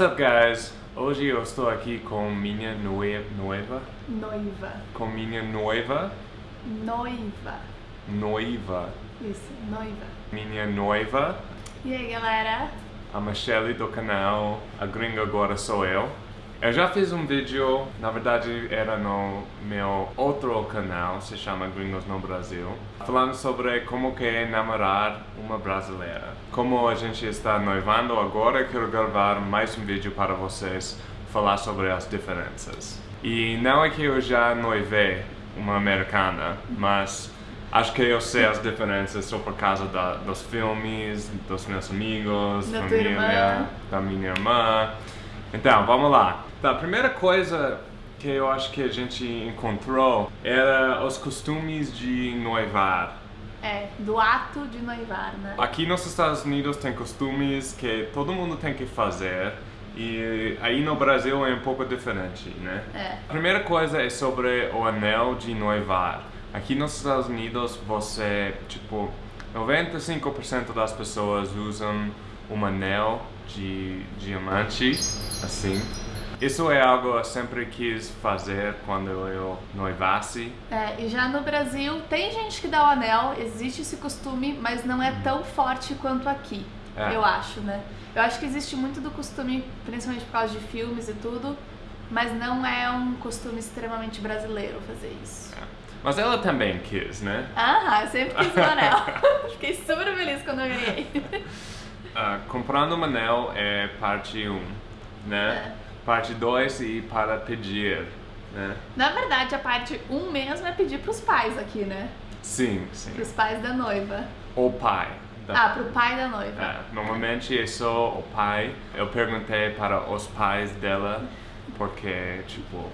What's up, guys? Hoje eu estou aqui com minha noiva, Noiva. com minha noiva, Noiva. noiva, Isso, noiva. minha noiva, E aí, galera? a Michelle do canal A Gringa Agora Sou Eu. Eu já fiz um vídeo, na verdade era no meu outro canal, se chama Gringos no Brasil, falando sobre como que é namorar uma brasileira. Como a gente está noivando agora, quero gravar mais um vídeo para vocês falar sobre as diferenças. E não é que eu já noivei uma americana, mas acho que eu sei as diferenças só por causa da, dos filmes, dos meus amigos, Da família, da minha irmã. Então, vamos lá. Tá, a primeira coisa que eu acho que a gente encontrou era os costumes de noivar. É, do ato de noivar, né? Aqui nos Estados Unidos tem costumes que todo mundo tem que fazer e aí no Brasil é um pouco diferente, né? É. A primeira coisa é sobre o anel de noivar. Aqui nos Estados Unidos você, tipo, 95% das pessoas usam um anel de diamante, assim. Isso é algo eu sempre quis fazer quando eu noivasse. É, e já no Brasil tem gente que dá o anel, existe esse costume, mas não é tão forte quanto aqui, É. eu acho, né? Eu acho que existe muito do costume, principalmente por causa de filmes e tudo, mas não é um costume extremamente brasileiro fazer isso. Mas ela também quis, né? Ah, eu sempre quis um anel. Fiquei super feliz quando eu ganhei. Ah, comprando um anel é parte 1, né? Parte 2 e para pedir, né? Na verdade, a parte 1 mesmo é pedir pros pais aqui, né? Sim, sim. Pros pais da noiva. O pai. da- Ah, pro pai da noiva. É, normalmente é só o pai. Eu perguntei para os pais dela porque, tipo,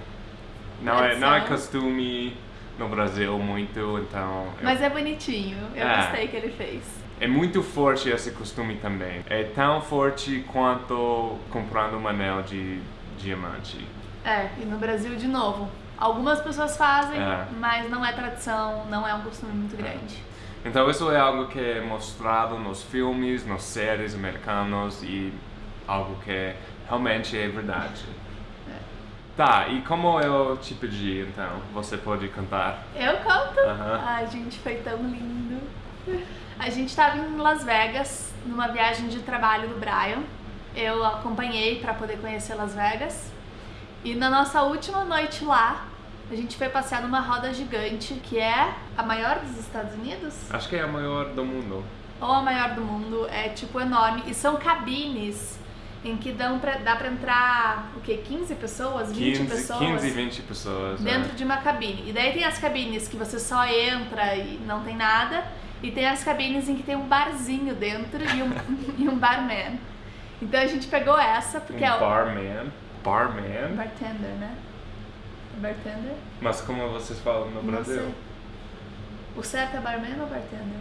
não é, não é costume no Brasil muito, então eu- Mas é bonitinho, eu É. gostei que ele fez. é muito forte esse costume também. É tão forte quanto comprando um anel de diamante. É, e no Brasil, de novo, algumas pessoas fazem, É. mas não é tradição, não é um costume muito grande. Então isso é algo que é mostrado nos filmes, nas séries americanos e algo que realmente é verdade. Tá, e como eu te pedi, então, você pode cantar? Eu conto. Aham. Ai, gente, foi tão lindo. A gente tava em Las Vegas, numa viagem de trabalho do Brian. Eu acompanhei pra poder conhecer Las Vegas. E na nossa última noite lá, a gente foi passear numa roda gigante, que é a maior dos Estados Unidos? Acho que é a maior do mundo. ou a maior do mundo, é tipo enorme e são cabines em que dão pra, dá pra entrar o que 15 pessoas, 20 15, pessoas 15 20 pessoas. dentro é. de uma cabine. E daí tem as cabines que você só entra e não tem nada, e tem as cabines em que tem um barzinho dentro e um, e um barman. Então a gente pegou essa porque é Um o barman. Barman? bartender, né? Bartender? Mas como vocês falam no Não Brasil? sei. O certo é barman ou bartender?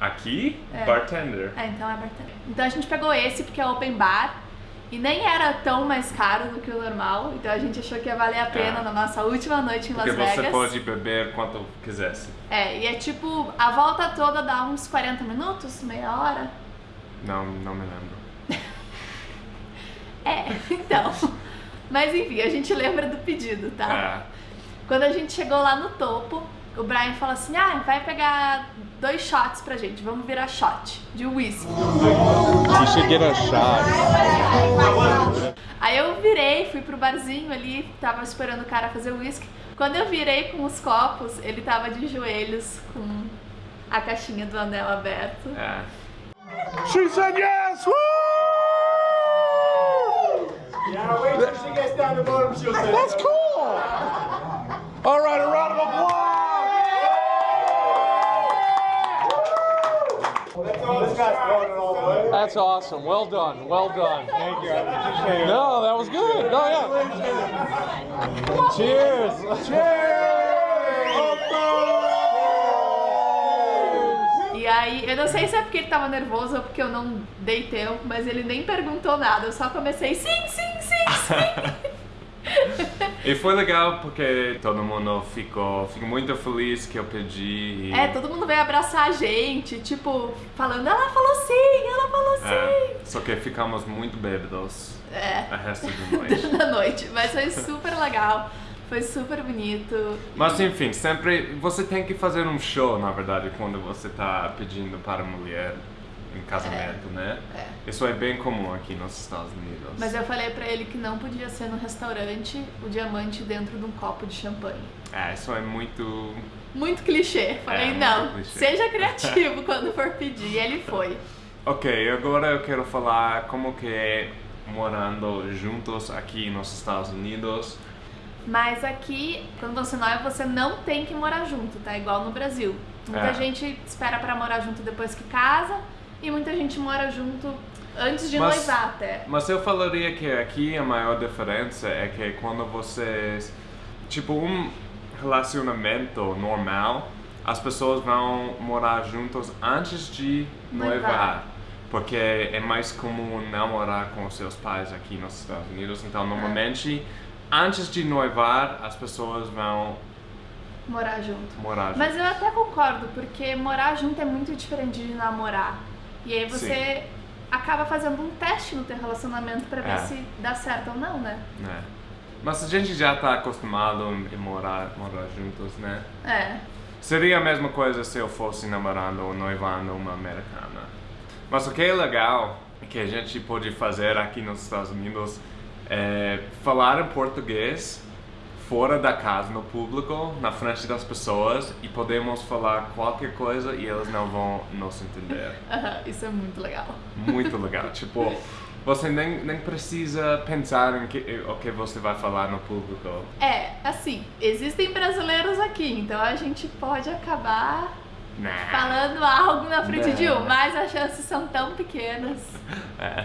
Aqui? É. Bartender. É, então é bartender. Então a gente pegou esse porque é open bar e nem era tão mais caro do que o normal, então a gente achou que ia valer a pena É. na nossa última noite em Porque Las Vegas. você pode beber quanto quisesse. É, e é tipo, a volta toda dá uns 40 minutos, meia hora. Não, não me lembro. É, então. Mas enfim, a gente lembra do pedido, tá? É. Quando a gente chegou lá no topo, o Brian falou assim: ah, vai pegar dois shots pra gente, vamos virar shot de whisky. You should get a shot. Aí eu virei, fui pro barzinho ali, tava esperando o cara fazer o whisky. Quando eu virei com os copos, ele tava de joelhos com a caixinha do anel aberto. É. She said yes! Woo! Yeah, wait till she gets down the bottom, she'll say. That's cool! That's awesome. Well done. Well done. Thank you. No, that was good. No, yeah. Cheers. Cheers. E aí, eu não sei se é porque ele tava nervoso ou porque eu não dei tempo, mas ele nem perguntou nada. Eu só comecei, sim, sim, sim, sim. E foi legal porque todo mundo ficou, ficou muito feliz que eu pedi. E, É, todo mundo veio abraçar a gente, tipo, falando, ela falou sim, ela falou sim. É, só que ficamos muito bêbados É, a resto da noite. da noite. Mas foi super legal, foi super bonito. Mas enfim, sempre você tem que fazer um show, na verdade, quando você tá pedindo para a mulher em casamento, né? É. Isso é bem comum aqui nos Estados Unidos. Mas eu falei pra ele que não podia ser no restaurante o diamante dentro de um copo de champanhe. É, isso é muito. Muito clichê. Falei, muito não, clichê. seja criativo quando for pedir. E ele foi. Ok, agora eu quero falar como que é morando juntos aqui nos Estados Unidos. Mas aqui, quando você noiva, você não tem que morar junto, tá? Igual no Brasil. Muita É. gente espera pra morar junto depois que casa e muita gente mora junto antes de Mas- noivar até. Mas eu falaria que aqui a maior diferença é que quando vocês. Tipo, um relacionamento normal, as pessoas vão morar juntos antes de Noivar. noivar. Porque é mais comum namorar com os seus pais aqui nos Estados Unidos. Então, normalmente, antes de noivar, as pessoas vão Morar junto. morar juntos. Mas eu até concordo, porque morar junto é muito diferente de namorar. E aí você acaba fazendo um teste no teu relacionamento pra ver É. se dá certo ou não, né? né? Mas a gente já está acostumado em morar, morar juntos, né? É. Seria a mesma coisa se eu fosse namorando ou noivando uma americana. Mas o que é legal que a gente pode fazer aqui nos Estados Unidos é falar em português fora da casa, no público, na frente das pessoas e podemos falar qualquer coisa e eles não vão nos entender. Isso é muito legal. Muito legal. tipo, você nem, nem precisa pensar em que, o que você vai falar no público. É, assim, existem brasileiros aqui, então a gente pode acabar Nah. falando algo na frente de Não. um, mas as chances são tão pequenas. É.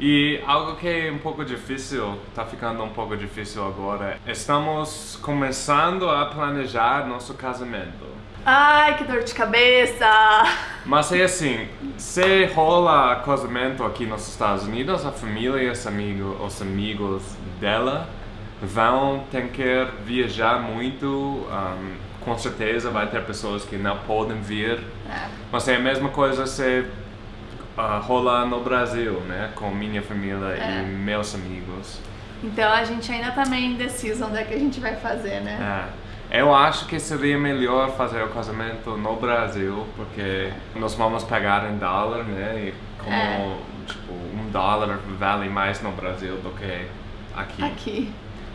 E algo que é um pouco difícil, tá ficando um pouco difícil agora, estamos começando a planejar nosso casamento. Ai, que dor de cabeça! Mas é assim, se rola casamento aqui nos Estados Unidos, a família, os amigos, os amigos dela vão ter que viajar muito. um, com certeza vai ter pessoas que não podem vir. É. Mas é a mesma coisa se ah, rola no Brasil, né? Com minha família É. e meus amigos. Então a gente ainda tá meio indeciso onde é que a gente vai fazer, né? É. Eu acho que seria melhor fazer o casamento no Brasil, porque nós vamos pagar em dólar, né? E como, É. tipo, um dólar vale mais no Brasil do que aqui. Aqui.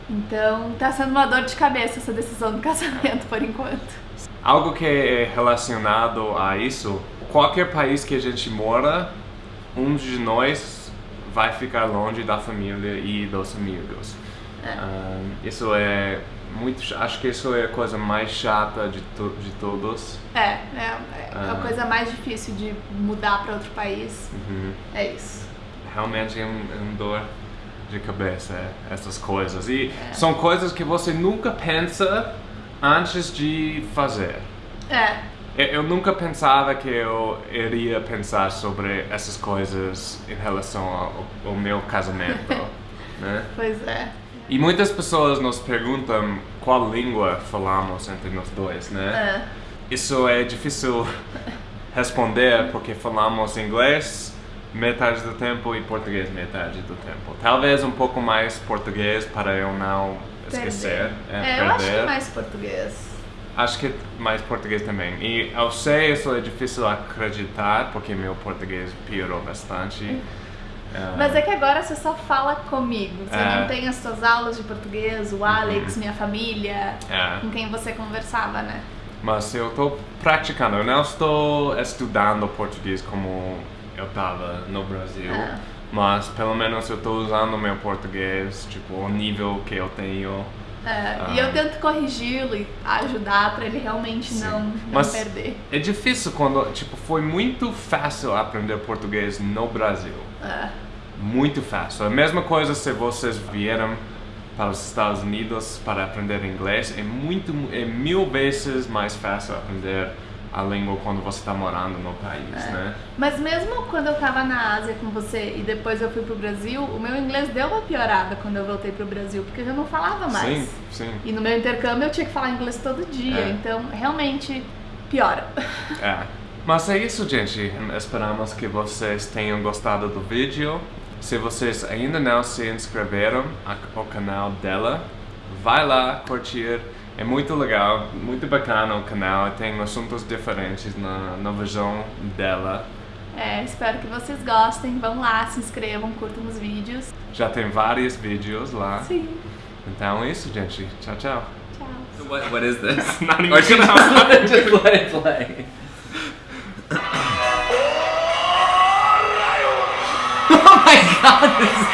Então tá sendo uma dor de cabeça essa decisão do casamento por enquanto. Algo que é relacionado a isso, qualquer país que a gente mora, um de nós vai ficar longe da família e dos amigos. Ah, isso é muito, ch- acho que isso é a coisa mais chata de, to- de todos. É, é, é a Ah. coisa mais difícil de mudar pra outro país. Uhum. É isso. Realmente é um, é um dor de cabeça é, essas coisas. E são coisas que você nunca pensa antes de fazer. É, Eu, nunca pensava que eu iria pensar sobre essas coisas em relação ao, ao meu casamento, né? pois é. E muitas pessoas nos perguntam qual língua falamos entre nós dois, né? É. Isso é difícil responder porque falamos inglês metade do tempo e português metade do tempo. Talvez um pouco mais português para eu não esquecer, Perder. é, É, eu acho que perder. mais português. Acho que mais português também. E eu sei isso é difícil acreditar porque meu português piorou bastante. Ah, Mas é que agora você só fala comigo. Você É. não tem as suas aulas de português, o Alex, minha família, é. com quem você conversava, né? Mas eu estou praticando, eu não estou estudando português como eu estava no Brasil. É. Mas pelo menos eu estou usando meu português, tipo, o nível que eu tenho. É, E eu tento corrigi-lo e ajudar pra ele realmente Sim. não, não Mas perder. é difícil quando, tipo, foi muito fácil aprender português no Brasil. É. Muito fácil. A mesma coisa se vocês vieram para os Estados Unidos para aprender inglês, é muito, é mil vezes mais fácil aprender a língua quando você está morando no país, né? Mas mesmo quando eu tava na Ásia com você e depois eu fui pro Brasil, o meu inglês deu uma piorada quando eu voltei pro Brasil, porque eu já não falava mais. Sim, sim. E no meu intercâmbio eu tinha que falar inglês todo dia, É. então realmente piora. É. Mas é isso, gente. Esperamos que vocês tenham gostado do vídeo. Se vocês ainda não se inscreveram no canal dela, vai lá curtir. É muito legal, muito bacana o canal. Tem assuntos diferentes na, na visão dela. É, espero que vocês gostem. Vão lá, se inscrevam, curtam os vídeos. Já tem vários vídeos lá. Sim. Então é isso, gente. Tchau, tchau. Tchau. So what, what is this? Not even or should gonna- I just let it play? oh my god!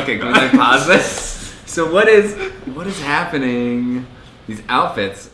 Okay, can we like pause this? So what is what is happening? These outfits